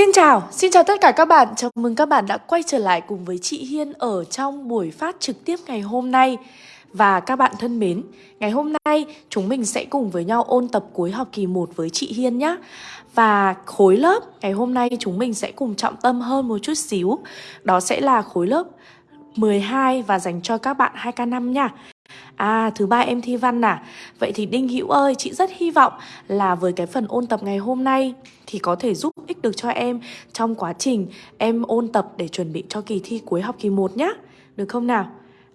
Xin chào, xin chào tất cả các bạn. Chào mừng các bạn đã quay trở lại cùng với chị Hiên ở trong buổi phát trực tiếp ngày hôm nay. Và các bạn thân mến, ngày hôm nay chúng mình sẽ cùng với nhau ôn tập cuối học kỳ 1 với chị Hiên nhé. Và khối lớp ngày hôm nay chúng mình sẽ cùng trọng tâm hơn một chút xíu. Đó sẽ là khối lớp 12 và dành cho các bạn 2K5 nha. À, thứ ba em thi văn à? Vậy thì Đinh Hữu ơi, chị rất hy vọng là với cái phần ôn tập ngày hôm nay thì có thể giúp ích được cho em trong quá trình em ôn tập để chuẩn bị cho kỳ thi cuối học kỳ 1 nhé. Được không nào?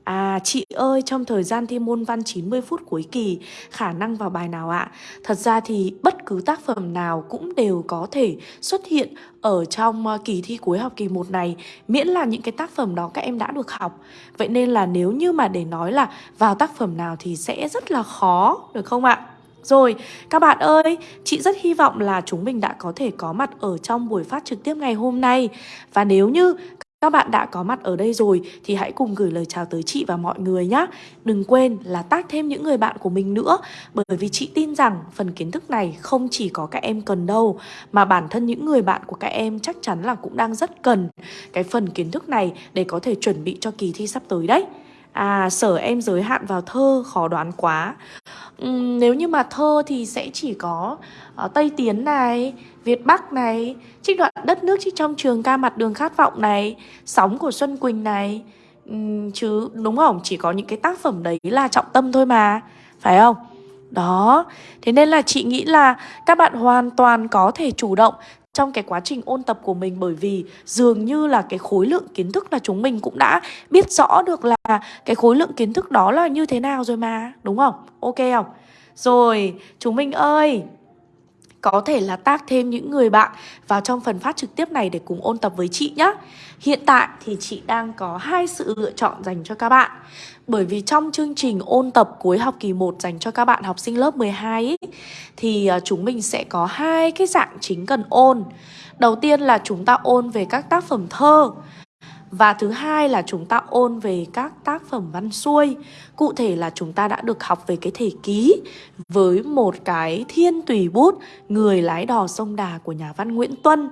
À chị ơi trong thời gian thi môn văn 90 phút cuối kỳ khả năng vào bài nào ạ? Thật ra thì bất cứ tác phẩm nào cũng đều có thể xuất hiện ở trong ờ, kỳ thi cuối học kỳ 1 này miễn là những cái tác phẩm đó các em đã được học. Vậy nên là nếu như mà để nói là vào tác phẩm nào thì sẽ rất là khó được không ạ? Rồi, các bạn ơi, chị rất hy vọng là chúng mình đã có thể có mặt ở trong buổi phát trực tiếp ngày hôm nay. Và nếu như các bạn đã có mặt ở đây rồi thì hãy cùng gửi lời chào tới chị và mọi người nhé. Đừng quên là tác thêm những người bạn của mình nữa bởi vì chị tin rằng phần kiến thức này không chỉ có các em cần đâu mà bản thân những người bạn của các em chắc chắn là cũng đang rất cần cái phần kiến thức này để có thể chuẩn bị cho kỳ thi sắp tới đấy. À, sở em giới hạn vào thơ khó đoán quá uhm, Nếu như mà thơ thì sẽ chỉ có uh, Tây Tiến này, Việt Bắc này Trích đoạn đất nước trích trong trường ca mặt đường khát vọng này Sóng của Xuân Quỳnh này uhm, Chứ đúng không? Chỉ có những cái tác phẩm đấy là trọng tâm thôi mà Phải không? Đó, thế nên là chị nghĩ là các bạn hoàn toàn có thể chủ động trong cái quá trình ôn tập của mình bởi vì dường như là cái khối lượng kiến thức là chúng mình cũng đã biết rõ được là cái khối lượng kiến thức đó là như thế nào rồi mà, đúng không? Ok không? Rồi, chúng mình ơi, có thể là tác thêm những người bạn vào trong phần phát trực tiếp này để cùng ôn tập với chị nhé. Hiện tại thì chị đang có hai sự lựa chọn dành cho các bạn. Bởi vì trong chương trình ôn tập cuối học kỳ 1 dành cho các bạn học sinh lớp 12 ý, thì à, chúng mình sẽ có hai cái dạng chính cần ôn. Đầu tiên là chúng ta ôn về các tác phẩm thơ. Và thứ hai là chúng ta ôn về các tác phẩm văn xuôi. Cụ thể là chúng ta đã được học về cái thể ký Với một cái thiên tùy bút, Người lái đò sông Đà của nhà văn Nguyễn Tuân.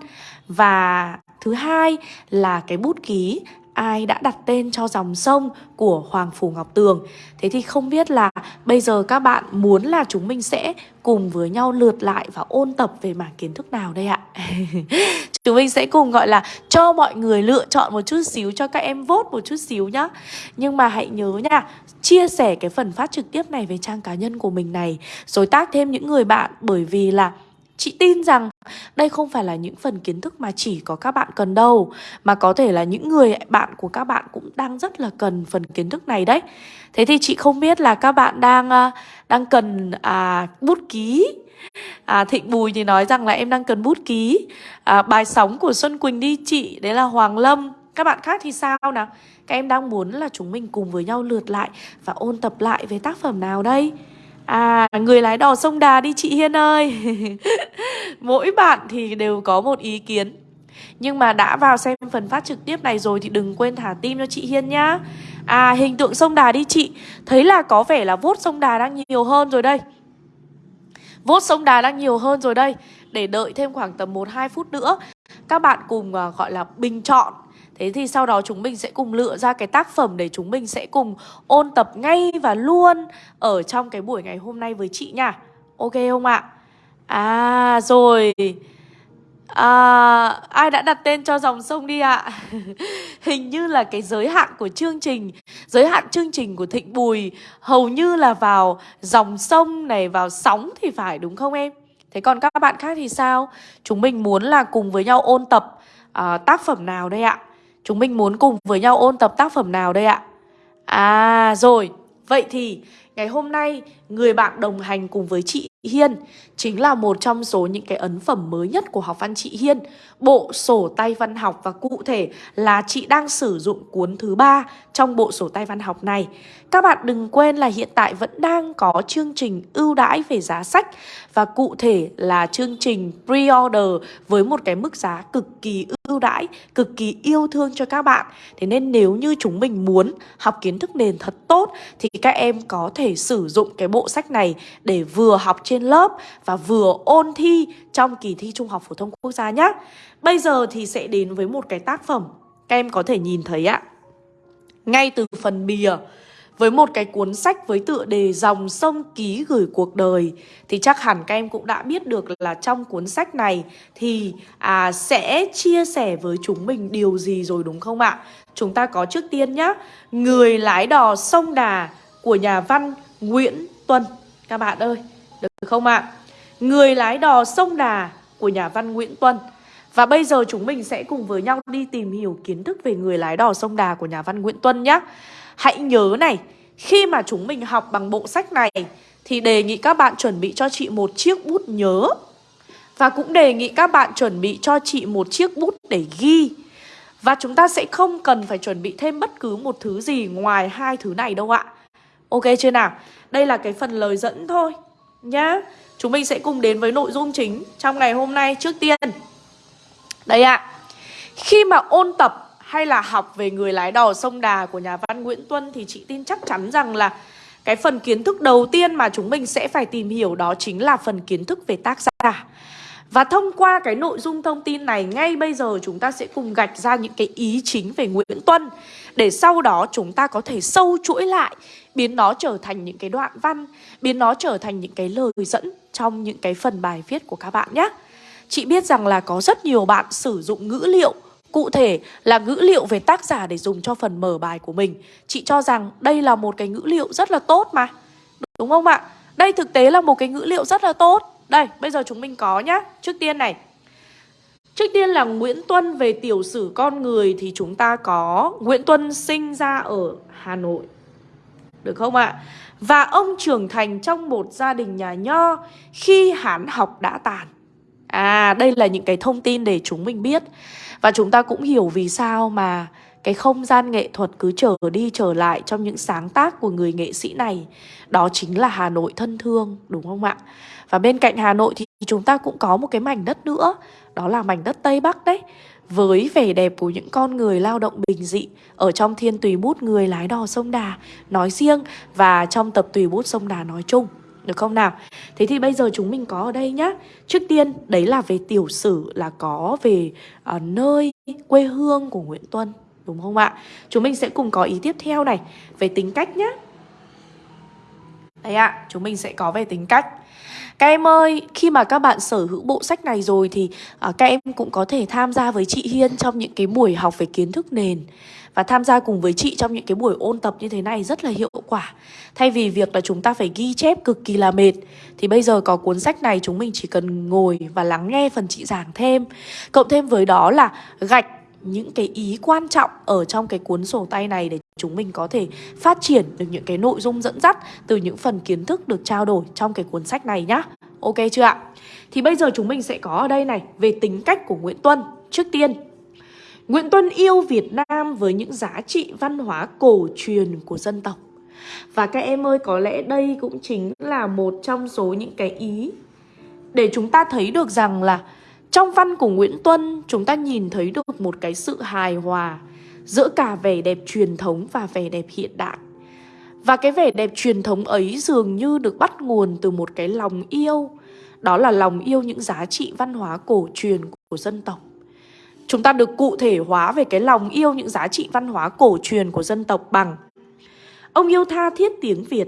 Và thứ hai là cái bút ký ai đã đặt tên cho dòng sông của Hoàng Phủ Ngọc Tường. Thế thì không biết là bây giờ các bạn muốn là chúng mình sẽ cùng với nhau lượt lại và ôn tập về mảng kiến thức nào đây ạ? chúng mình sẽ cùng gọi là cho mọi người lựa chọn một chút xíu cho các em vote một chút xíu nhá. Nhưng mà hãy nhớ nha, chia sẻ cái phần phát trực tiếp này về trang cá nhân của mình này rồi tác thêm những người bạn bởi vì là Chị tin rằng đây không phải là những phần kiến thức mà chỉ có các bạn cần đâu Mà có thể là những người bạn của các bạn cũng đang rất là cần phần kiến thức này đấy Thế thì chị không biết là các bạn đang à, đang cần à, bút ký à, Thịnh Bùi thì nói rằng là em đang cần bút ký à, Bài sóng của Xuân Quỳnh đi chị, đấy là Hoàng Lâm Các bạn khác thì sao nào? Các em đang muốn là chúng mình cùng với nhau lượt lại và ôn tập lại về tác phẩm nào đây? À, người lái đò sông Đà đi chị Hiên ơi. Mỗi bạn thì đều có một ý kiến. Nhưng mà đã vào xem phần phát trực tiếp này rồi Thì đừng quên thả tim cho chị Hiên nhá. À, hình tượng sông Đà đi chị. Thấy là có vẻ là vốt sông Đà đang nhiều hơn rồi đây. Vốt sông Đà đang nhiều hơn rồi đây. Để đợi thêm khoảng tầm 1-2 phút nữa Các bạn cùng à, gọi là bình chọn Thế thì sau đó chúng mình sẽ cùng lựa ra cái tác phẩm để chúng mình sẽ cùng ôn tập ngay và luôn ở trong cái buổi ngày hôm nay với chị nha. Ok không ạ? À rồi. À, ai đã đặt tên cho dòng sông đi ạ? Hình như là cái giới hạn của chương trình Giới hạn chương trình của Thịnh Bùi Hầu như là vào dòng sông này Vào sóng thì phải đúng không em? Thế còn các bạn khác thì sao? Chúng mình muốn là cùng với nhau ôn tập uh, tác phẩm nào đây ạ? Chúng mình muốn cùng với nhau ôn tập tác phẩm nào đây ạ? À rồi, vậy thì ngày hôm nay người bạn đồng hành cùng với chị Hiên chính là một trong số những cái ấn phẩm mới nhất của học văn chị Hiên, bộ sổ tay văn học và cụ thể là chị đang sử dụng cuốn thứ ba trong bộ sổ tay văn học này. Các bạn đừng quên là hiện tại vẫn đang có chương trình ưu đãi về giá sách và cụ thể là chương trình pre-order với một cái mức giá cực kỳ ưu đãi, cực kỳ yêu thương cho các bạn. Thế nên nếu như chúng mình muốn học kiến thức nền thật tốt thì các em có thể thể sử dụng cái bộ sách này để vừa học trên lớp và vừa ôn thi trong kỳ thi Trung học Phổ thông Quốc gia nhé. Bây giờ thì sẽ đến với một cái tác phẩm các em có thể nhìn thấy ạ. Ngay từ phần bìa với một cái cuốn sách với tựa đề Dòng sông ký gửi cuộc đời Thì chắc hẳn các em cũng đã biết được là trong cuốn sách này Thì à, sẽ chia sẻ với chúng mình điều gì rồi đúng không ạ? Chúng ta có trước tiên nhá Người lái đò sông Đà của nhà văn Nguyễn Tuân Các bạn ơi, được không ạ? Người lái đò sông Đà của nhà văn Nguyễn Tuân và bây giờ chúng mình sẽ cùng với nhau đi tìm hiểu kiến thức về người lái đò sông Đà của nhà văn Nguyễn Tuân nhé. Hãy nhớ này, khi mà chúng mình học bằng bộ sách này thì đề nghị các bạn chuẩn bị cho chị một chiếc bút nhớ. Và cũng đề nghị các bạn chuẩn bị cho chị một chiếc bút để ghi. Và chúng ta sẽ không cần phải chuẩn bị thêm bất cứ một thứ gì ngoài hai thứ này đâu ạ. Ok chưa nào? Đây là cái phần lời dẫn thôi, nhá. Chúng mình sẽ cùng đến với nội dung chính trong ngày hôm nay trước tiên. Đây ạ. Khi mà ôn tập hay là học về người lái đò sông Đà của nhà văn Nguyễn Tuân thì chị tin chắc chắn rằng là cái phần kiến thức đầu tiên mà chúng mình sẽ phải tìm hiểu đó chính là phần kiến thức về tác giả. Và thông qua cái nội dung thông tin này, ngay bây giờ chúng ta sẽ cùng gạch ra những cái ý chính về Nguyễn Tuân, Để sau đó chúng ta có thể sâu chuỗi lại, Biến nó trở thành những cái đoạn văn, Biến nó trở thành những cái lời dẫn trong những cái phần bài viết của các bạn nhé. Chị biết rằng là có rất nhiều bạn sử dụng ngữ liệu, Cụ thể là ngữ liệu về tác giả để dùng cho phần mở bài của mình. Chị cho rằng đây là một cái ngữ liệu rất là tốt mà, Đúng không ạ? Đây thực tế là một cái ngữ liệu rất là tốt. Đây, bây giờ chúng mình có nhá. Trước tiên này. Trước tiên là Nguyễn Tuân về tiểu sử con người Thì chúng ta có Nguyễn Tuân sinh ra ở Hà Nội. Được không ạ? Và ông trưởng thành trong một gia đình nhà nho Khi hán học đã tàn. À đây là những cái thông tin để chúng mình biết. Và chúng ta cũng hiểu vì sao mà cái không gian nghệ thuật cứ trở đi trở lại trong những sáng tác của người nghệ sĩ này Đó chính là Hà Nội thân thương đúng không ạ? Và bên cạnh Hà Nội thì chúng ta cũng có một cái mảnh đất nữa Đó là mảnh đất Tây Bắc đấy với vẻ đẹp của những con người lao động bình dị ở trong thiên tùy bút người lái đò sông Đà nói riêng và trong tập tùy bút sông Đà nói chung. Được không nào? Thế thì bây giờ chúng mình có ở đây nhá Trước tiên đấy là về tiểu sử là có về uh, nơi quê hương của Nguyễn Tuân Đúng không ạ? Chúng mình sẽ cùng có ý tiếp theo này Về tính cách nhé. Đấy ạ, à, chúng mình sẽ có về tính cách các em ơi, khi mà các bạn sở hữu bộ sách này rồi thì à, các em cũng có thể tham gia với chị Hiên trong những cái buổi học về kiến thức nền và tham gia cùng với chị trong những cái buổi ôn tập như thế này rất là hiệu quả. Thay vì việc là chúng ta phải ghi chép cực kỳ là mệt thì bây giờ có cuốn sách này chúng mình chỉ cần ngồi và lắng nghe phần chị giảng thêm. Cộng thêm với đó là gạch những cái ý quan trọng ở trong cái cuốn sổ tay này để chúng mình có thể phát triển được những cái nội dung dẫn dắt từ những phần kiến thức được trao đổi trong cái cuốn sách này nhá. Ok chưa ạ? Thì bây giờ chúng mình sẽ có ở đây này về tính cách của Nguyễn Tuân. Trước tiên, Nguyễn Tuân yêu Việt Nam với những giá trị văn hóa cổ truyền của dân tộc. Và các em ơi, có lẽ đây cũng chính là một trong số những cái ý để chúng ta thấy được rằng là trong văn của Nguyễn Tuân, chúng ta nhìn thấy được một cái sự hài hòa giữa cả vẻ đẹp truyền thống và vẻ đẹp hiện đại. Và cái vẻ đẹp truyền thống ấy dường như được bắt nguồn từ một cái lòng yêu, đó là lòng yêu những giá trị văn hóa cổ truyền của dân tộc. Chúng ta được cụ thể hóa về cái lòng yêu những giá trị văn hóa cổ truyền của dân tộc bằng Ông yêu tha thiết tiếng Việt,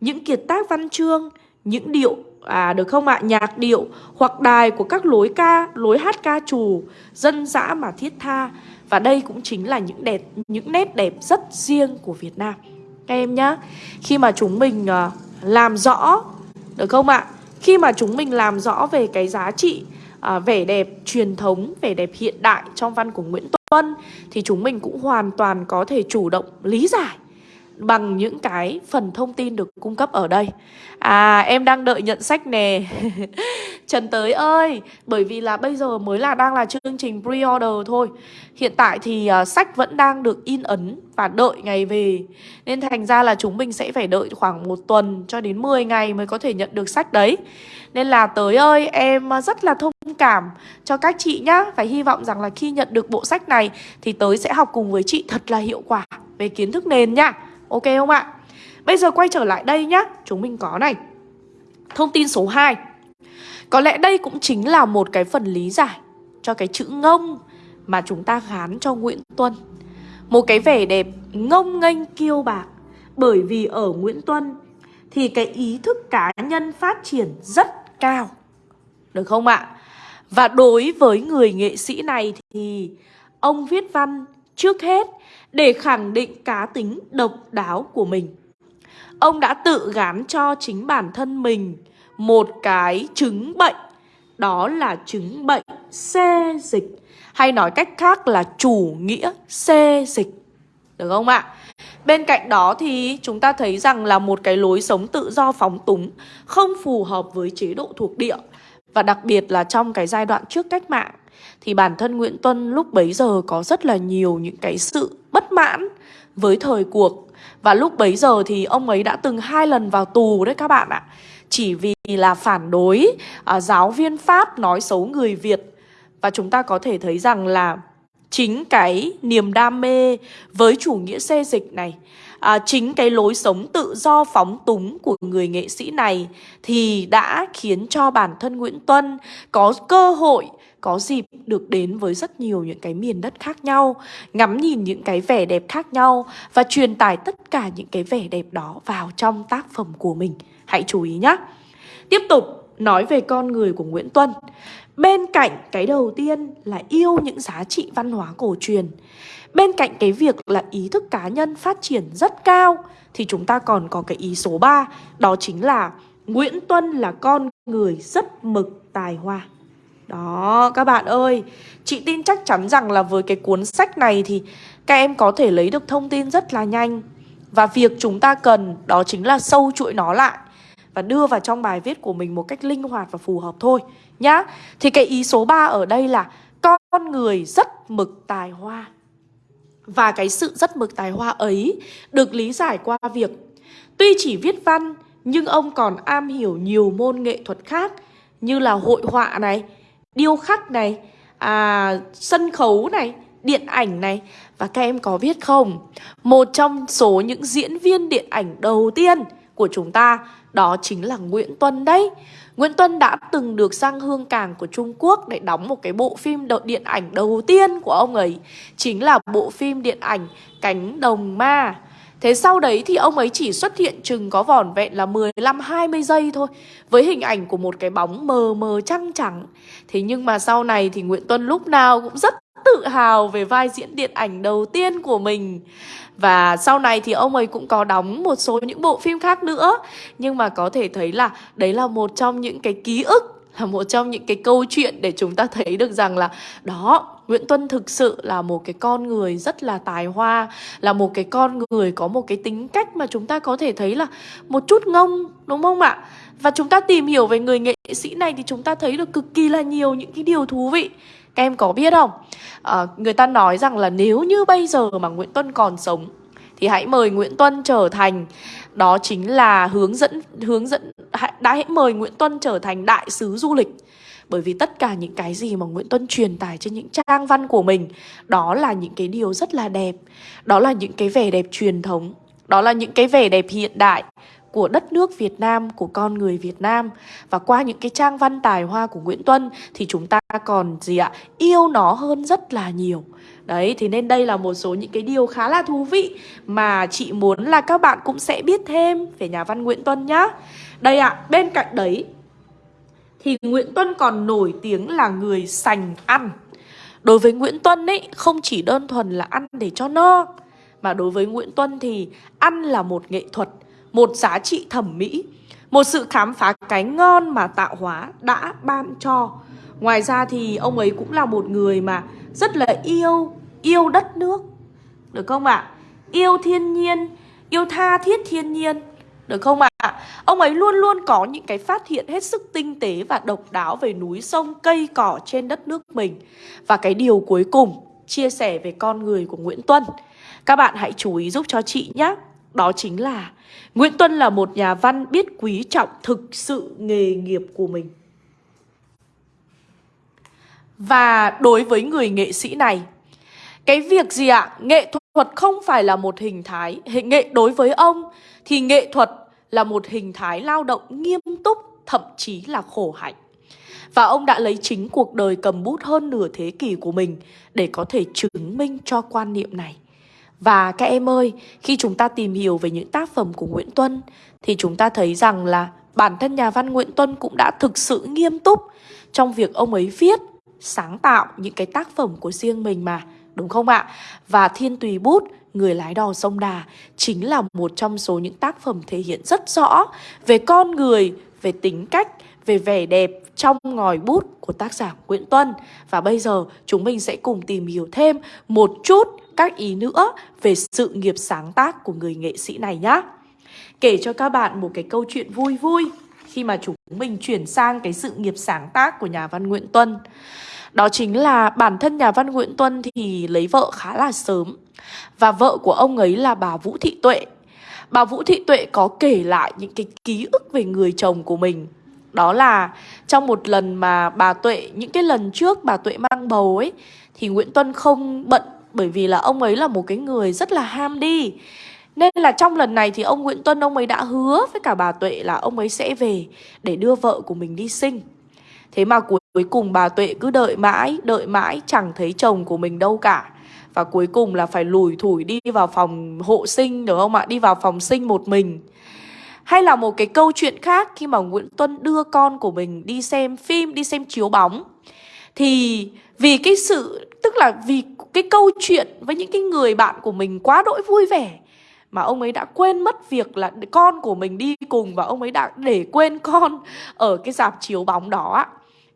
những kiệt tác văn chương, những điệu à được không ạ? Nhạc điệu hoặc đài của các lối ca, lối hát ca trù, dân dã mà thiết tha. Và đây cũng chính là những đẹp những nét đẹp rất riêng của Việt Nam. Các em nhá. Khi mà chúng mình uh, làm rõ được không ạ? Khi mà chúng mình làm rõ về cái giá trị à, vẻ đẹp truyền thống, vẻ đẹp hiện đại trong văn của Nguyễn Tuân thì chúng mình cũng hoàn toàn có thể chủ động lý giải bằng những cái phần thông tin được cung cấp ở đây. À em đang đợi nhận sách nè. Trần Tới ơi Bởi vì là bây giờ mới là đang là chương trình pre-order thôi. Hiện tại thì uh, sách vẫn đang được in ấn Và đợi ngày về. Nên thành ra là chúng mình sẽ phải đợi khoảng một tuần Cho đến 10 ngày mới có thể nhận được sách đấy. Nên là Tới ơi em à, rất là thông cảm cho các chị nhá. Và hy vọng rằng là khi nhận được bộ sách này Thì Tới sẽ học cùng với chị thật là hiệu quả Về kiến thức nền nhá. Ok không ạ? Bây giờ quay trở lại đây nhá. Chúng mình có này. Thông tin số 2 Có lẽ đây cũng chính là một cái phần lý giải Cho cái chữ ngông Mà chúng ta gán cho Nguyễn Tuân. Một cái vẻ đẹp ngông nghênh kiêu bạc, Bởi vì ở Nguyễn Tuân Thì cái ý thức cá nhân phát triển rất cao. Được không ạ? Và đối với người nghệ sĩ này thì Ông viết văn trước hết để khẳng định cá tính độc đáo của mình. Ông đã tự gán cho chính bản thân mình một cái chứng bệnh, Đó là chứng bệnh xê dịch, Hay nói cách khác là chủ nghĩa xê dịch. Được không ạ? Bên cạnh đó thì chúng ta thấy rằng là một cái lối sống tự do phóng túng Không phù hợp với chế độ thuộc địa. Và đặc biệt là trong cái giai đoạn trước cách mạng, Thì bản thân Nguyễn Tuân lúc bấy giờ có rất là nhiều những cái sự bất mãn với thời cuộc. Và lúc bấy giờ thì ông ấy đã từng hai lần vào tù đấy các bạn ạ. Chỉ vì là phản đối uh, giáo viên Pháp nói xấu người Việt. Và chúng ta có thể thấy rằng là chính cái niềm đam mê với chủ nghĩa xê dịch này à, Chính cái lối sống tự do phóng túng của người nghệ sĩ này Thì đã khiến cho bản thân Nguyễn Tuân có cơ hội có dịp được đến với rất nhiều những cái miền đất khác nhau, ngắm nhìn những cái vẻ đẹp khác nhau và truyền tải tất cả những cái vẻ đẹp đó vào trong tác phẩm của mình. Hãy chú ý nhé. Tiếp tục nói về con người của Nguyễn Tuân. Bên cạnh cái đầu tiên là yêu những giá trị văn hóa cổ truyền. Bên cạnh cái việc là ý thức cá nhân phát triển rất cao thì chúng ta còn có cái ý số 3, đó chính là Nguyễn Tuân là con người rất mực tài hoa. Đó, các bạn ơi. Chị tin chắc chắn rằng là với cái cuốn sách này thì Các em có thể lấy được thông tin rất là nhanh. Và việc chúng ta cần đó chính là sâu chuỗi nó lại Và đưa vào trong bài viết của mình một cách linh hoạt và phù hợp thôi, Nhá. Thì cái ý số 3 ở đây là Con người rất mực tài hoa. Và cái sự rất mực tài hoa ấy Được lý giải qua việc Tuy chỉ viết văn Nhưng ông còn am hiểu nhiều môn nghệ thuật khác Như là hội họa này điêu khắc này, à, sân khấu này, điện ảnh này Và các em có biết không? Một trong số những diễn viên điện ảnh đầu tiên của chúng ta Đó chính là Nguyễn Tuân đấy Nguyễn Tuân đã từng được sang hương cảng của Trung Quốc để đóng một cái bộ phim điện ảnh đầu tiên của ông ấy Chính là bộ phim điện ảnh Cánh Đồng Ma Thế sau đấy thì ông ấy chỉ xuất hiện chừng có vỏn vẹn là 15-20 giây thôi, Với hình ảnh của một cái bóng mờ mờ trăng trắng. Thế nhưng mà sau này thì Nguyễn Tuân lúc nào cũng rất tự hào về vai diễn điện ảnh đầu tiên của mình. Và sau này thì ông ấy cũng có đóng một số những bộ phim khác nữa. Nhưng mà có thể thấy là đấy là một trong những cái ký ức là một trong những cái câu chuyện để chúng ta thấy được rằng là đó Nguyễn Tuân thực sự là một cái con người rất là tài hoa Là một cái con người có một cái tính cách mà chúng ta có thể thấy là một chút ngông đúng không ạ? Và chúng ta tìm hiểu về người nghệ sĩ này thì chúng ta thấy được cực kỳ là nhiều những cái điều thú vị Các em có biết không? À, người ta nói rằng là nếu như bây giờ mà Nguyễn Tuân còn sống thì hãy mời Nguyễn Tuân trở thành đó chính là hướng dẫn hướng dẫn đã hãy mời Nguyễn Tuân trở thành đại sứ du lịch. Bởi vì tất cả những cái gì mà Nguyễn Tuân truyền tải trên những trang văn của mình Đó là những cái điều rất là đẹp. Đó là những cái vẻ đẹp truyền thống. Đó là những cái vẻ đẹp hiện đại của đất nước Việt Nam, của con người Việt Nam. Và qua những cái trang văn tài hoa của Nguyễn Tuân Thì chúng ta còn gì ạ? Yêu nó hơn rất là nhiều. Đấy, thì nên đây là một số những cái điều khá là thú vị Mà chị muốn là các bạn cũng sẽ biết thêm về nhà văn Nguyễn Tuân nhá. Đây ạ, à, bên cạnh đấy Thì Nguyễn Tuân còn nổi tiếng là người sành ăn. Đối với Nguyễn Tuân ấy, không chỉ đơn thuần là ăn để cho no Mà đối với Nguyễn Tuân thì ăn là một nghệ thuật Một giá trị thẩm mỹ Một sự khám phá cái ngon mà tạo hóa đã ban cho. Ngoài ra thì ông ấy cũng là một người mà rất là yêu, yêu đất nước Được không ạ? À? Yêu thiên nhiên, yêu tha thiết thiên nhiên Được không ạ? À? Ông ấy luôn luôn có những cái phát hiện hết sức tinh tế và độc đáo về núi sông, cây cỏ trên đất nước mình Và cái điều cuối cùng, chia sẻ về con người của Nguyễn Tuân Các bạn hãy chú ý giúp cho chị nhé Đó chính là Nguyễn Tuân là một nhà văn biết quý trọng thực sự nghề nghiệp của mình và đối với người nghệ sĩ này cái việc gì ạ? Nghệ thuật không phải là một hình thái hình nghệ đối với ông thì nghệ thuật là một hình thái lao động nghiêm túc, thậm chí là khổ hạnh. Và ông đã lấy chính cuộc đời cầm bút hơn nửa thế kỷ của mình để có thể chứng minh cho quan niệm này. Và các em ơi, khi chúng ta tìm hiểu về những tác phẩm của Nguyễn Tuân thì chúng ta thấy rằng là bản thân nhà văn Nguyễn Tuân cũng đã thực sự nghiêm túc trong việc ông ấy viết, sáng tạo những cái tác phẩm của riêng mình mà, đúng không ạ? Và Thiên Tùy Bút, Người lái đò sông Đà chính là một trong số những tác phẩm thể hiện rất rõ về con người, về tính cách, về vẻ đẹp trong ngòi bút của tác giả Nguyễn Tuân. Và bây giờ chúng mình sẽ cùng tìm hiểu thêm một chút các ý nữa về sự nghiệp sáng tác của người nghệ sĩ này nhé. Kể cho các bạn một cái câu chuyện vui vui khi mà chúng mình chuyển sang cái sự nghiệp sáng tác của nhà văn Nguyễn Tuân. Đó chính là bản thân nhà văn Nguyễn Tuân thì lấy vợ khá là sớm. Và vợ của ông ấy là bà Vũ Thị Tuệ. Bà Vũ Thị Tuệ có kể lại những cái ký ức về người chồng của mình. Đó là trong một lần mà bà Tuệ, những cái lần trước bà Tuệ mang bầu ấy Thì Nguyễn Tuân không bận bởi vì là ông ấy là một cái người rất là ham đi. Nên là trong lần này thì ông Nguyễn Tuân ông ấy đã hứa với cả bà Tuệ là ông ấy sẽ về để đưa vợ của mình đi sinh. Thế mà cuối cuối cùng bà Tuệ cứ đợi mãi, đợi mãi chẳng thấy chồng của mình đâu cả. Và cuối cùng là phải lùi thủi đi vào phòng hộ sinh đúng không ạ? Đi vào phòng sinh một mình. Hay là một cái câu chuyện khác khi mà Nguyễn Tuân đưa con của mình đi xem phim, đi xem chiếu bóng. Thì vì cái sự, tức là vì cái câu chuyện với những cái người bạn của mình quá đỗi vui vẻ mà ông ấy đã quên mất việc là con của mình đi cùng và ông ấy đã để quên con ở cái dạp chiếu bóng đó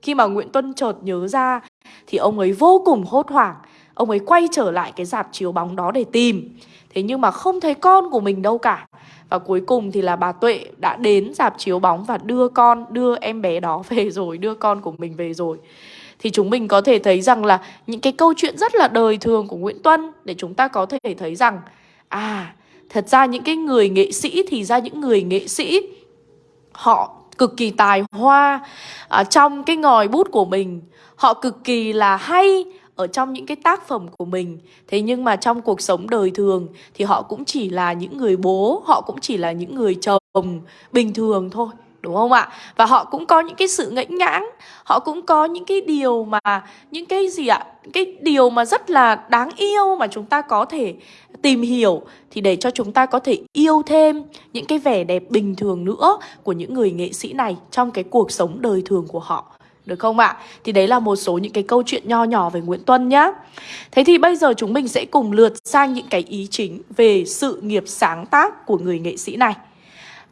khi mà Nguyễn Tuân chợt nhớ ra thì ông ấy vô cùng hốt hoảng. Ông ấy quay trở lại cái dạp chiếu bóng đó để tìm. Thế nhưng mà không thấy con của mình đâu cả. Và cuối cùng thì là bà Tuệ đã đến dạp chiếu bóng và đưa con, đưa em bé đó về rồi, đưa con của mình về rồi. Thì chúng mình có thể thấy rằng là những cái câu chuyện rất là đời thường của Nguyễn Tuân để chúng ta có thể thấy rằng à Thật ra những cái người nghệ sĩ thì ra những người nghệ sĩ họ cực kỳ tài hoa à, trong cái ngòi bút của mình. Họ cực kỳ là hay ở trong những cái tác phẩm của mình. Thế nhưng mà trong cuộc sống đời thường thì họ cũng chỉ là những người bố, họ cũng chỉ là những người chồng bình thường thôi đúng không ạ? Và họ cũng có những cái sự ngẫnh ngãng, họ cũng có những cái điều mà những cái gì ạ? Cái điều mà rất là đáng yêu mà chúng ta có thể tìm hiểu thì để cho chúng ta có thể yêu thêm những cái vẻ đẹp bình thường nữa của những người nghệ sĩ này trong cái cuộc sống đời thường của họ. Được không ạ? Thì đấy là một số những cái câu chuyện nho nhỏ về Nguyễn Tuân nhá. Thế thì bây giờ chúng mình sẽ cùng lượt sang những cái ý chính về sự nghiệp sáng tác của người nghệ sĩ này.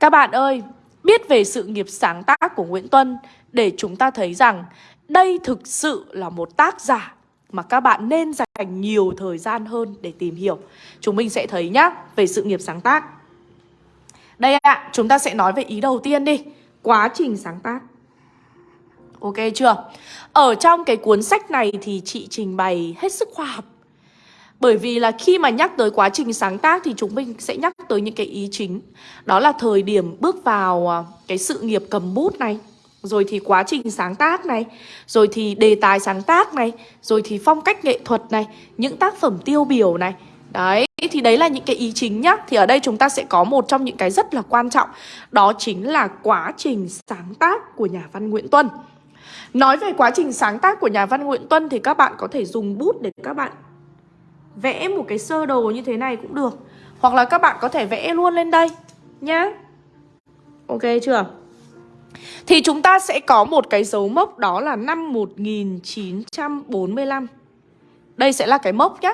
Các bạn ơi, biết về sự nghiệp sáng tác của Nguyễn Tuân để chúng ta thấy rằng đây thực sự là một tác giả mà các bạn nên dành nhiều thời gian hơn để tìm hiểu. Chúng mình sẽ thấy nhá, về sự nghiệp sáng tác. Đây ạ, à, chúng ta sẽ nói về ý đầu tiên đi, quá trình sáng tác. Ok chưa? Ở trong cái cuốn sách này thì chị trình bày hết sức khoa học bởi vì là khi mà nhắc tới quá trình sáng tác thì chúng mình sẽ nhắc tới những cái ý chính. Đó là thời điểm bước vào à, cái sự nghiệp cầm bút này Rồi thì quá trình sáng tác này Rồi thì đề tài sáng tác này Rồi thì phong cách nghệ thuật này Những tác phẩm tiêu biểu này. Đấy, thì đấy là những cái ý chính nhá. Thì ở đây chúng ta sẽ có một trong những cái rất là quan trọng Đó chính là quá trình sáng tác của nhà văn Nguyễn Tuân. Nói về quá trình sáng tác của nhà văn Nguyễn Tuân Thì các bạn có thể dùng bút để các bạn vẽ một cái sơ đồ như thế này cũng được. Hoặc là các bạn có thể vẽ luôn lên đây, nhá. Ok chưa? Thì chúng ta sẽ có một cái dấu mốc đó là năm 1945 Đây sẽ là cái mốc nhá.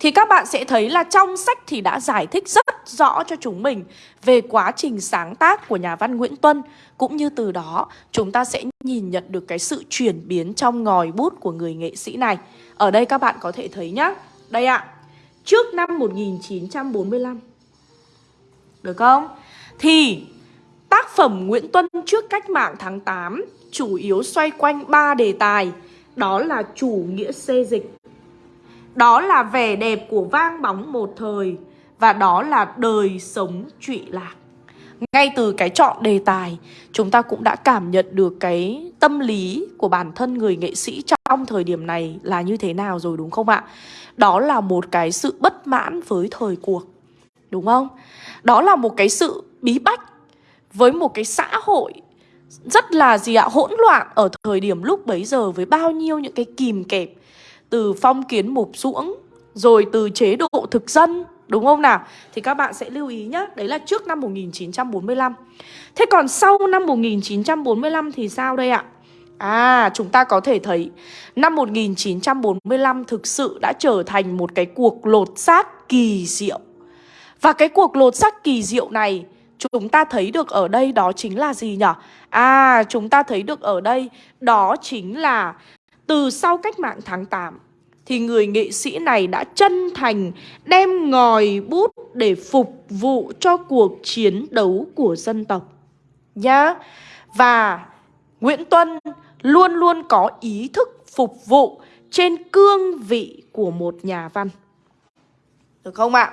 Thì các bạn sẽ thấy là trong sách thì đã giải thích rất rõ cho chúng mình Về quá trình sáng tác của nhà văn Nguyễn Tuân. Cũng như từ đó, chúng ta sẽ nhìn nhận được cái sự chuyển biến trong ngòi bút của người nghệ sĩ này. Ở đây các bạn có thể thấy nhá đây ạ Trước năm 1945 Được không? Thì tác phẩm Nguyễn Tuân trước cách mạng tháng 8 Chủ yếu xoay quanh ba đề tài, Đó là chủ nghĩa xê dịch, Đó là vẻ đẹp của vang bóng một thời, Và đó là đời sống trụy lạc ngay từ cái chọn đề tài, Chúng ta cũng đã cảm nhận được cái tâm lý của bản thân người nghệ sĩ trong trong thời điểm này là như thế nào rồi, đúng không ạ? Đó là một cái sự bất mãn với thời cuộc, Đúng không? Đó là một cái sự bí bách Với một cái xã hội rất là gì ạ, hỗn loạn ở thời điểm lúc bấy giờ với bao nhiêu những cái kìm kẹp từ phong kiến mục ruỗng rồi từ chế độ thực dân, đúng không nào thì các bạn sẽ lưu ý nhé đấy là trước năm 1945 thế còn sau năm 1945 thì sao đây ạ À, chúng ta có thể thấy năm 1945 thực sự đã trở thành một cái cuộc lột xác kỳ diệu. Và cái cuộc lột xác kỳ diệu này chúng ta thấy được ở đây đó chính là gì nhỉ? À, chúng ta thấy được ở đây đó chính là từ sau cách mạng tháng 8 thì người nghệ sĩ này đã chân thành đem ngòi bút để phục vụ cho cuộc chiến đấu của dân tộc. Nhá. Và Nguyễn Tuân luôn luôn có ý thức phục vụ trên cương vị của một nhà văn. Được không ạ?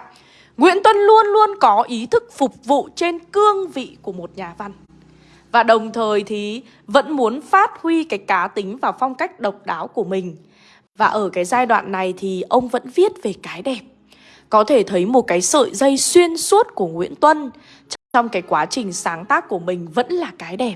Nguyễn Tuân luôn luôn có ý thức phục vụ trên cương vị của một nhà văn. Và đồng thời thì vẫn muốn phát huy cái cá tính và phong cách độc đáo của mình. Và ở cái giai đoạn này thì ông vẫn viết về cái đẹp. Có thể thấy một cái sợi dây xuyên suốt của Nguyễn Tuân trong cái quá trình sáng tác của mình vẫn là cái đẹp.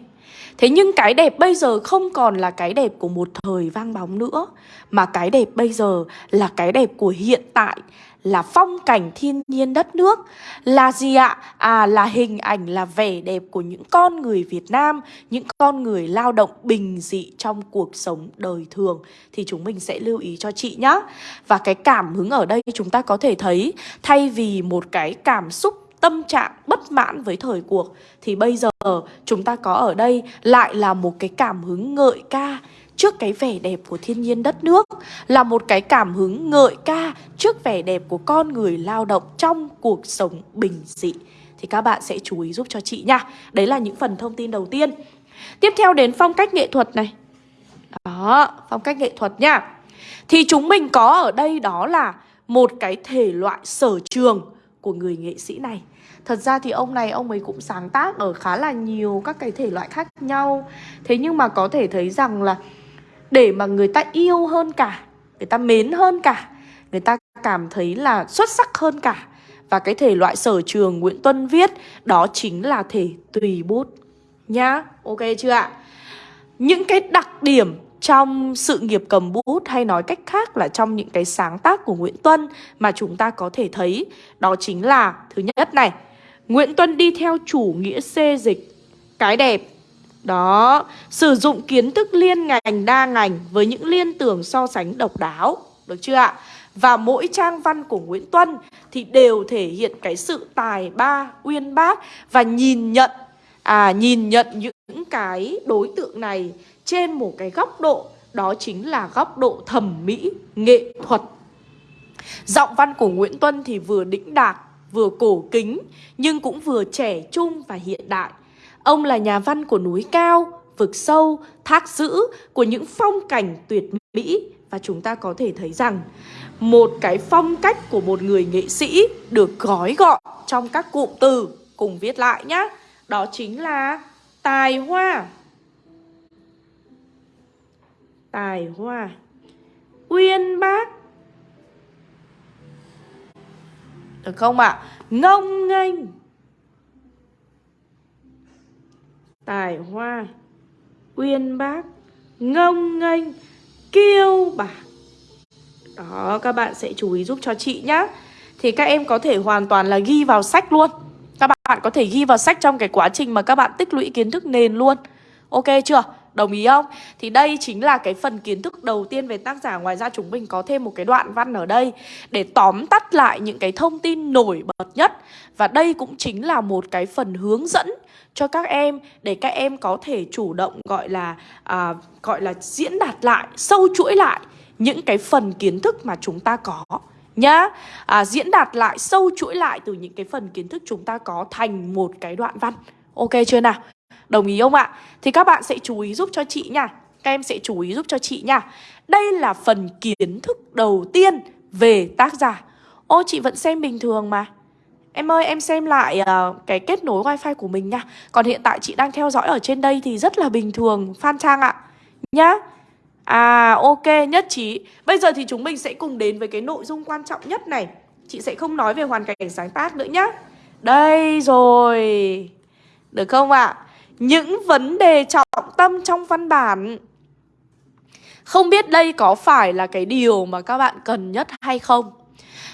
Thế nhưng cái đẹp bây giờ không còn là cái đẹp của một thời vang bóng nữa Mà cái đẹp bây giờ là cái đẹp của hiện tại Là phong cảnh thiên nhiên đất nước. Là gì ạ? À là hình ảnh, là vẻ đẹp của những con người Việt Nam Những con người lao động bình dị trong cuộc sống đời thường. Thì chúng mình sẽ lưu ý cho chị nhé Và cái cảm hứng ở đây chúng ta có thể thấy Thay vì một cái cảm xúc tâm trạng bất mãn với thời cuộc thì bây giờ chúng ta có ở đây lại là một cái cảm hứng ngợi ca trước cái vẻ đẹp của thiên nhiên đất nước là một cái cảm hứng ngợi ca trước vẻ đẹp của con người lao động trong cuộc sống bình dị thì các bạn sẽ chú ý giúp cho chị nha. Đấy là những phần thông tin đầu tiên. Tiếp theo đến phong cách nghệ thuật này. Đó, phong cách nghệ thuật nha. Thì chúng mình có ở đây đó là một cái thể loại sở trường của người nghệ sĩ này Thật ra thì ông này ông ấy cũng sáng tác ở khá là nhiều các cái thể loại khác nhau. Thế nhưng mà có thể thấy rằng là để mà người ta yêu hơn cả Người ta mến hơn cả Người ta cảm thấy là xuất sắc hơn cả. Và cái thể loại sở trường Nguyễn Tuân viết Đó chính là thể tùy bút. Nhá, ok chưa ạ? Những cái đặc điểm trong sự nghiệp cầm bút hay nói cách khác là trong những cái sáng tác của Nguyễn Tuân mà chúng ta có thể thấy đó chính là thứ nhất này Nguyễn Tuân đi theo chủ nghĩa xê dịch. Cái đẹp. Đó Sử dụng kiến thức liên ngành đa ngành Với những liên tưởng so sánh độc đáo. Được chưa ạ? Và mỗi trang văn của Nguyễn Tuân Thì đều thể hiện cái sự tài ba, uyên bác Và nhìn nhận. À nhìn nhận những cái đối tượng này Trên một cái góc độ Đó chính là góc độ thẩm mỹ, nghệ thuật. Giọng văn của Nguyễn Tuân thì vừa đĩnh đạc vừa cổ kính nhưng cũng vừa trẻ trung và hiện đại. Ông là nhà văn của núi cao, vực sâu, thác dữ, của những phong cảnh tuyệt mỹ và chúng ta có thể thấy rằng một cái phong cách của một người nghệ sĩ được gói gọn trong các cụm từ cùng viết lại nhé. Đó chính là tài hoa. Tài hoa. Uyên bác Được không ạ? À? Ngông nghênh. Tài hoa. Uyên bác. Ngông nghênh. Kiêu bạc. Đó, các bạn sẽ chú ý giúp cho chị nhá. Thì các em có thể hoàn toàn là ghi vào sách luôn. Các bạn có thể ghi vào sách trong cái quá trình mà các bạn tích lũy kiến thức nền luôn. Ok chưa? Đồng ý không? Thì đây chính là cái phần kiến thức đầu tiên về tác giả Ngoài ra chúng mình có thêm một cái đoạn văn ở đây Để tóm tắt lại những cái thông tin nổi bật nhất Và đây cũng chính là một cái phần hướng dẫn cho các em Để các em có thể chủ động gọi là à, gọi là diễn đạt lại, sâu chuỗi lại Những cái phần kiến thức mà chúng ta có nhá à, Diễn đạt lại, sâu chuỗi lại từ những cái phần kiến thức chúng ta có thành một cái đoạn văn Ok chưa nào? Đồng ý không ạ? Thì các bạn sẽ chú ý giúp cho chị nha. Các em sẽ chú ý giúp cho chị nha. Đây là phần kiến thức đầu tiên về tác giả. Ô chị vẫn xem bình thường mà. Em ơi em xem lại uh, cái kết nối wifi của mình nha. Còn hiện tại chị đang theo dõi ở trên đây thì rất là bình thường Phan Trang ạ. Nhá. À ok nhất trí. Bây giờ thì chúng mình sẽ cùng đến với cái nội dung quan trọng nhất này. Chị sẽ không nói về hoàn cảnh sáng tác nữa nhá. Đây rồi. Được không ạ? À? Những vấn đề trọng tâm trong văn bản Không biết đây có phải là cái điều mà các bạn cần nhất hay không?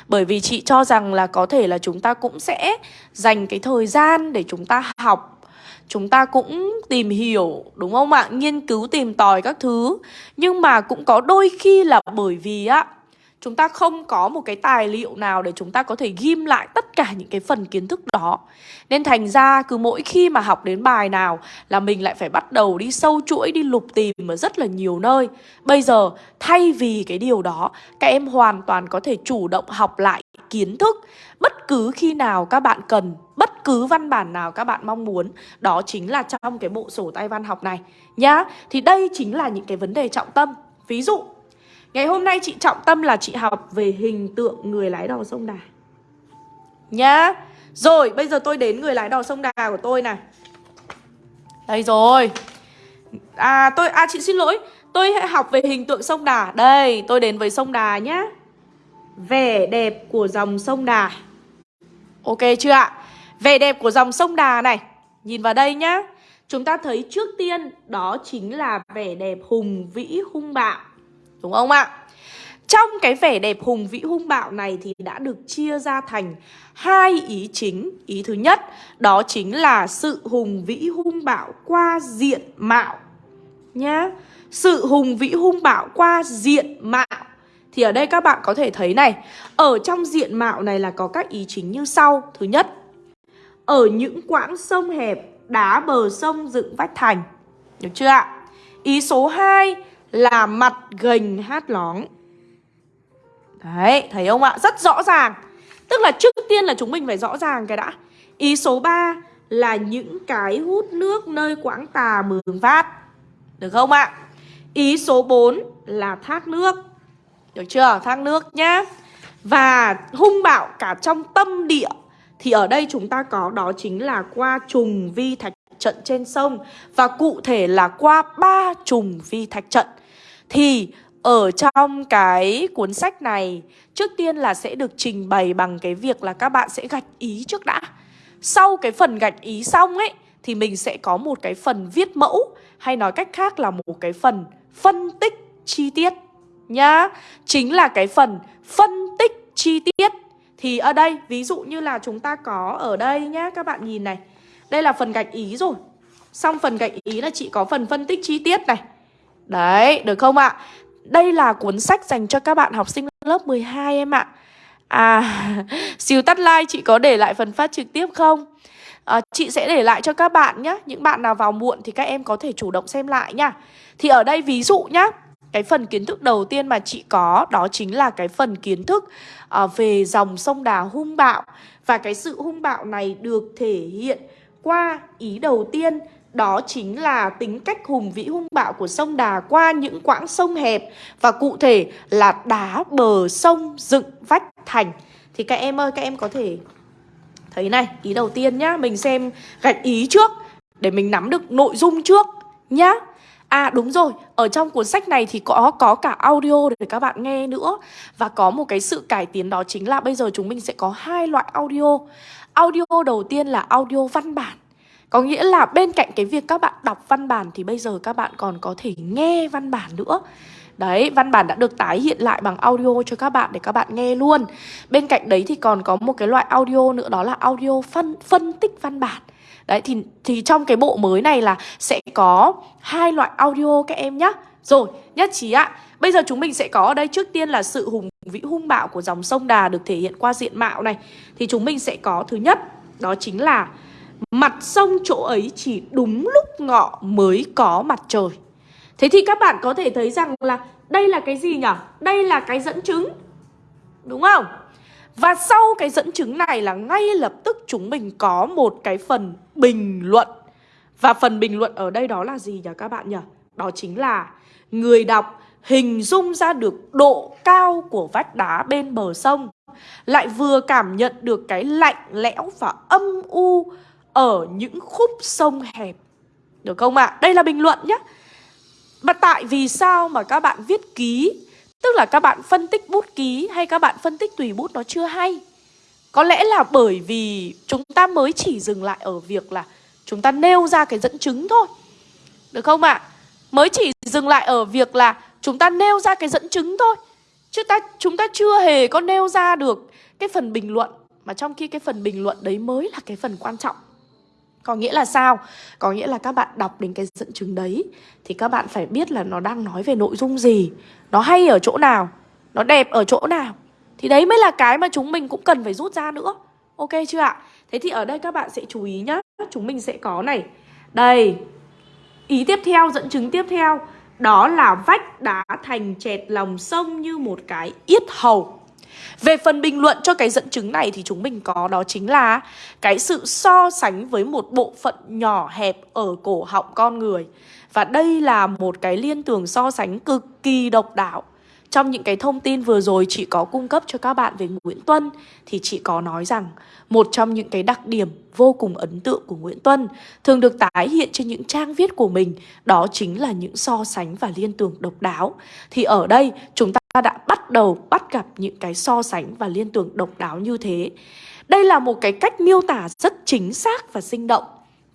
Bởi vì chị cho rằng là có thể là chúng ta cũng sẽ dành cái thời gian để chúng ta học Chúng ta cũng tìm hiểu, đúng không ạ? Nghiên cứu, tìm tòi các thứ Nhưng mà cũng có đôi khi là bởi vì á Chúng ta không có một cái tài liệu nào để chúng ta có thể ghim lại tất cả những cái phần kiến thức đó. Nên thành ra cứ mỗi khi mà học đến bài nào là mình lại phải bắt đầu đi sâu chuỗi, đi lục tìm ở rất là nhiều nơi. Bây giờ thay vì cái điều đó, các em hoàn toàn có thể chủ động học lại kiến thức. Bất cứ khi nào các bạn cần, bất cứ văn bản nào các bạn mong muốn Đó chính là trong cái bộ sổ tay văn học này nhá. Thì đây chính là những cái vấn đề trọng tâm. Ví dụ Ngày hôm nay chị trọng tâm là chị học về hình tượng người lái đò sông Đà. Nhá. Rồi, bây giờ tôi đến người lái đò sông Đà của tôi này. Đây rồi. À tôi à chị xin lỗi. Tôi hãy học về hình tượng sông Đà. Đây, tôi đến với sông Đà nhá. Vẻ đẹp của dòng sông Đà. Ok chưa ạ? Vẻ đẹp của dòng sông Đà này. Nhìn vào đây nhá. Chúng ta thấy trước tiên đó chính là vẻ đẹp hùng vĩ, hung bạo. Đúng không ạ? Trong cái vẻ đẹp hùng vĩ hung bạo này thì đã được chia ra thành hai ý chính. Ý thứ nhất đó chính là sự hùng vĩ hung bạo qua diện mạo. Nhá. Sự hùng vĩ hung bạo qua diện mạo. Thì ở đây các bạn có thể thấy này, ở trong diện mạo này là có các ý chính như sau. Thứ nhất, ở những quãng sông hẹp, đá bờ sông dựng vách thành. Được chưa ạ? Ý số 2 là mặt gành hát lóng. Đấy, thấy không ạ? Rất rõ ràng. Tức là trước tiên là chúng mình phải rõ ràng cái đã. Ý số 3 là những cái hút nước nơi quãng tà mường phát. Được không ạ? Ý số 4 là thác nước. Được chưa? Thác nước nhá. Và hung bạo cả trong tâm địa Thì ở đây chúng ta có đó chính là qua trùng vi thạch trận trên sông. Và cụ thể là qua ba trùng vi thạch trận thì, ở trong cái cuốn sách này, Trước tiên là sẽ được trình bày bằng cái việc là các bạn sẽ gạch ý trước đã. Sau cái phần gạch ý xong ấy, Thì mình sẽ có một cái phần viết mẫu, Hay nói cách khác là một cái phần phân tích chi tiết Nhá. Chính là cái phần phân tích chi tiết. Thì ở đây, ví dụ như là chúng ta có ở đây nhá, Các bạn nhìn này. Đây là phần gạch ý rồi. Xong phần gạch ý là chị có phần phân tích chi tiết này. Đấy, được không ạ? Đây là cuốn sách dành cho các bạn học sinh lớp 12 em ạ À, xíu tắt like chị có để lại phần phát trực tiếp không? À, chị sẽ để lại cho các bạn nhé Những bạn nào vào muộn thì các em có thể chủ động xem lại nha Thì ở đây ví dụ nhá Cái phần kiến thức đầu tiên mà chị có Đó chính là cái phần kiến thức uh, Về dòng sông Đà hung bạo Và cái sự hung bạo này được thể hiện qua ý đầu tiên đó chính là tính cách hùng vĩ hung bạo của sông Đà qua những quãng sông hẹp Và cụ thể là đá bờ sông dựng vách thành. Thì các em ơi, các em có thể thấy này Ý đầu tiên nhá, mình xem gạch ý trước Để mình nắm được nội dung trước nhá. À đúng rồi, ở trong cuốn sách này thì có có cả audio để các bạn nghe nữa. Và có một cái sự cải tiến đó chính là bây giờ chúng mình sẽ có hai loại audio. Audio đầu tiên là audio văn bản có nghĩa là bên cạnh cái việc các bạn đọc văn bản thì bây giờ các bạn còn có thể nghe văn bản nữa. Đấy, văn bản đã được tái hiện lại bằng audio cho các bạn để các bạn nghe luôn. Bên cạnh đấy thì còn có một cái loại audio nữa đó là audio phân, phân tích văn bản. Đấy, thì, thì trong cái bộ mới này là sẽ có hai loại audio các em nhá. Rồi, nhất trí ạ. Bây giờ chúng mình sẽ có ở đây trước tiên là sự hùng vĩ hung bạo của dòng sông Đà được thể hiện qua diện mạo này. Thì chúng mình sẽ có thứ nhất, đó chính là Mặt sông chỗ ấy chỉ đúng lúc ngọ mới có mặt trời Thế thì các bạn có thể thấy rằng là đây là cái gì nhỉ? Đây là cái dẫn chứng Đúng không? Và sau cái dẫn chứng này là ngay lập tức chúng mình có một cái phần bình luận Và phần bình luận ở đây đó là gì nhỉ các bạn nhỉ? Đó chính là người đọc hình dung ra được độ cao của vách đá bên bờ sông, Lại vừa cảm nhận được cái lạnh lẽo và âm u ở những khúc sông hẹp. Được không ạ? À? Đây là bình luận nhé. Mà tại vì sao mà các bạn viết ký Tức là các bạn phân tích bút ký hay các bạn phân tích tùy bút nó chưa hay Có lẽ là bởi vì chúng ta mới chỉ dừng lại ở việc là Chúng ta nêu ra cái dẫn chứng thôi Được không ạ? À? Mới chỉ dừng lại ở việc là chúng ta nêu ra cái dẫn chứng thôi Chứ ta, chúng ta chưa hề có nêu ra được cái phần bình luận Mà trong khi cái phần bình luận đấy mới là cái phần quan trọng có nghĩa là sao? Có nghĩa là các bạn đọc đến cái dẫn chứng đấy Thì các bạn phải biết là nó đang nói về nội dung gì. Nó hay ở chỗ nào? Nó đẹp ở chỗ nào? Thì đấy mới là cái mà chúng mình cũng cần phải rút ra nữa. Ok chưa ạ? Thế thì ở đây các bạn sẽ chú ý nhá. Chúng mình sẽ có này. Đây. Ý tiếp theo, dẫn chứng tiếp theo. Đó là vách đá thành chẹt lòng sông như một cái yết hầu về phần bình luận cho cái dẫn chứng này thì chúng mình có đó chính là cái sự so sánh với một bộ phận nhỏ hẹp ở cổ họng con người. Và đây là một cái liên tưởng so sánh cực kỳ độc đáo. Trong những cái thông tin vừa rồi chị có cung cấp cho các bạn về Nguyễn Tuân thì chị có nói rằng một trong những cái đặc điểm vô cùng ấn tượng của Nguyễn Tuân, thường được tái hiện trên những trang viết của mình, đó chính là những so sánh và liên tưởng độc đáo. Thì ở đây chúng ta bắt đầu bắt gặp những cái so sánh và liên tưởng độc đáo như thế. Đây là một cái cách miêu tả rất chính xác và sinh động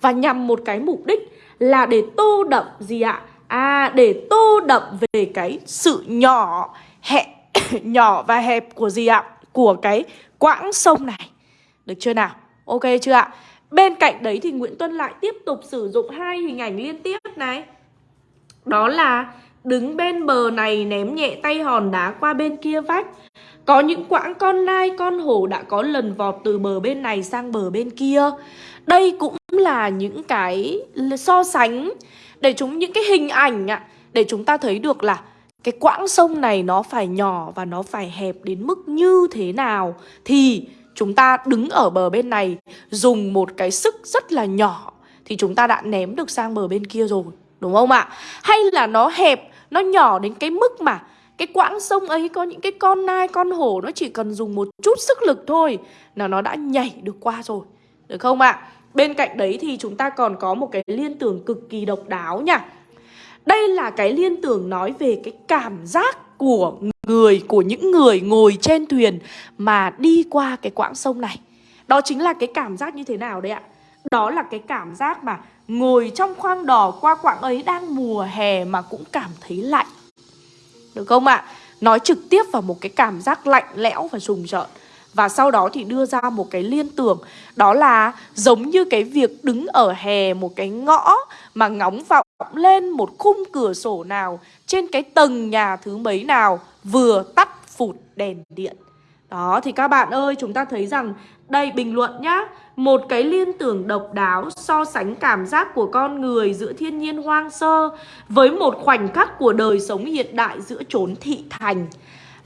và nhằm một cái mục đích là để tô đậm gì ạ? À để tô đậm về cái sự nhỏ, hẹp, nhỏ và hẹp của gì ạ? Của cái quãng sông này. Được chưa nào? Ok chưa ạ? Bên cạnh đấy thì Nguyễn Tuân lại tiếp tục sử dụng hai hình ảnh liên tiếp này. Đó là đứng bên bờ này ném nhẹ tay hòn đá qua bên kia vách. Có những quãng con lai, con hổ đã có lần vọt từ bờ bên này sang bờ bên kia. Đây cũng là những cái so sánh để chúng những cái hình ảnh ạ để chúng ta thấy được là cái quãng sông này nó phải nhỏ và nó phải hẹp đến mức như thế nào thì chúng ta đứng ở bờ bên này dùng một cái sức rất là nhỏ thì chúng ta đã ném được sang bờ bên kia rồi đúng không ạ hay là nó hẹp nó nhỏ đến cái mức mà cái quãng sông ấy có những cái con nai con hổ nó chỉ cần dùng một chút sức lực thôi là nó đã nhảy được qua rồi. Được không ạ? Bên cạnh đấy thì chúng ta còn có một cái liên tưởng cực kỳ độc đáo nha. Đây là cái liên tưởng nói về cái cảm giác của người, của những người ngồi trên thuyền mà đi qua cái quãng sông này. Đó chính là cái cảm giác như thế nào đấy ạ? Đó là cái cảm giác mà ngồi trong khoang đỏ qua quãng ấy đang mùa hè mà cũng cảm thấy lạnh. Được không ạ? Nói trực tiếp vào một cái cảm giác lạnh lẽo và rùng rợn. Và sau đó thì đưa ra một cái liên tưởng. Đó là giống như cái việc đứng ở hè một cái ngõ Mà ngóng vọng lên một khung cửa sổ nào, Trên cái tầng nhà thứ mấy nào Vừa tắt phụt đèn điện. Đó thì các bạn ơi chúng ta thấy rằng Đây bình luận nhá Một cái liên tưởng độc đáo so sánh cảm giác của con người giữa thiên nhiên hoang sơ Với một khoảnh khắc của đời sống hiện đại giữa chốn thị thành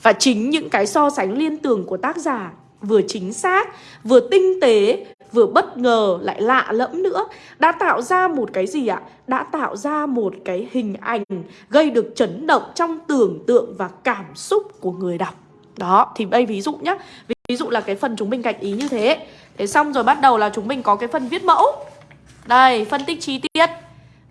và chính những cái so sánh liên tưởng của tác giả vừa chính xác, vừa tinh tế, vừa bất ngờ lại lạ lẫm nữa đã tạo ra một cái gì ạ? Đã tạo ra một cái hình ảnh gây được chấn động trong tưởng tượng và cảm xúc của người đọc. Đó, thì đây ví dụ nhá. Ví dụ là cái phần chúng mình gạch ý như thế. Thế xong rồi bắt đầu là chúng mình có cái phần viết mẫu. Đây, phân tích chi tiết.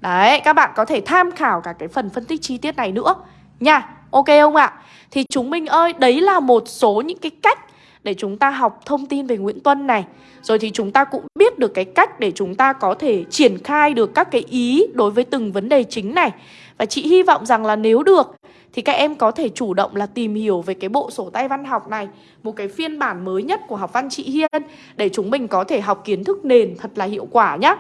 Đấy, các bạn có thể tham khảo cả cái phần phân tích chi tiết này nữa nha. Ok không ạ? Thì chúng mình ơi, đấy là một số những cái cách để chúng ta học thông tin về Nguyễn Tuân này. Rồi thì chúng ta cũng biết được cái cách để chúng ta có thể triển khai được các cái ý đối với từng vấn đề chính này. Và chị hy vọng rằng là nếu được thì các em có thể chủ động là tìm hiểu về cái bộ sổ tay văn học này, Một cái phiên bản mới nhất của học văn chị Hiên, Để chúng mình có thể học kiến thức nền thật là hiệu quả nhá.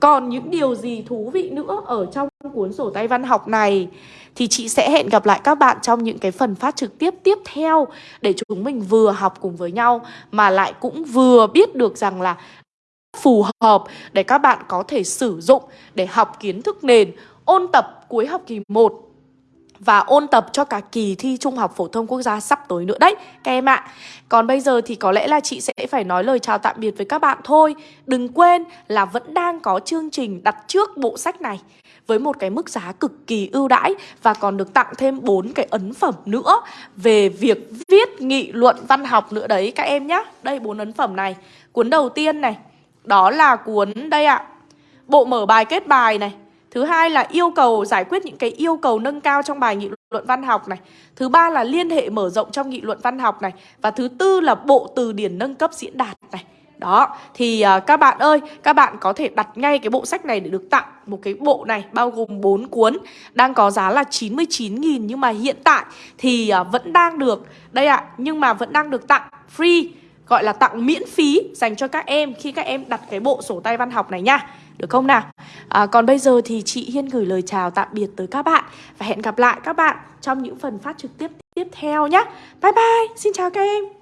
Còn những điều gì thú vị nữa ở trong cuốn sổ tay văn học này thì chị sẽ hẹn gặp lại các bạn trong những cái phần phát trực tiếp tiếp theo để chúng mình vừa học cùng với nhau, mà lại cũng vừa biết được rằng là phù hợp để các bạn có thể sử dụng để học kiến thức nền, ôn tập cuối học kỳ 1 và ôn tập cho cả kỳ thi Trung học phổ thông quốc gia sắp tới nữa đấy các em ạ. Còn bây giờ thì có lẽ là chị sẽ phải nói lời chào tạm biệt với các bạn thôi. Đừng quên là vẫn đang có chương trình đặt trước bộ sách này với một cái mức giá cực kỳ ưu đãi và còn được tặng thêm bốn cái ấn phẩm nữa về việc viết nghị luận văn học nữa đấy các em nhé. Đây bốn ấn phẩm này. Cuốn đầu tiên này, đó là cuốn đây ạ. Bộ mở bài kết bài này Thứ hai là yêu cầu giải quyết những cái yêu cầu nâng cao trong bài nghị luận văn học này. Thứ ba là liên hệ mở rộng trong nghị luận văn học này. Và thứ tư là bộ từ điển nâng cấp diễn đạt này. Đó, thì uh, các bạn ơi, các bạn có thể đặt ngay cái bộ sách này để được tặng một cái bộ này bao gồm 4 cuốn đang có giá là 99.000 nhưng mà hiện tại thì uh, vẫn đang được đây ạ, à, nhưng mà vẫn đang được tặng free gọi là tặng miễn phí dành cho các em khi các em đặt cái bộ sổ tay văn học này nha. Được không nào? À, còn bây giờ thì chị Hiên gửi lời chào tạm biệt tới các bạn và hẹn gặp lại các bạn trong những phần phát trực tiếp tiếp theo nhé. Bye bye, xin chào các em.